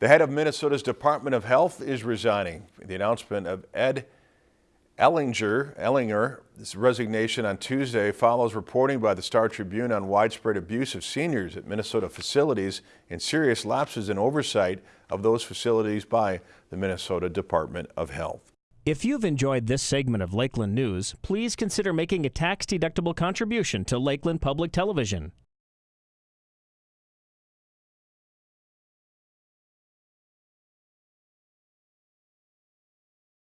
The head of Minnesota's Department of Health is resigning. The announcement of Ed Ehlinger, Ehlinger's resignation on Tuesday follows reporting by the Star Tribune on widespread abuse of seniors at Minnesota facilities and serious lapses in oversight of those facilities by the Minnesota Department of Health. If you've enjoyed this segment of Lakeland News, please consider making a tax-deductible contribution to Lakeland Public Television.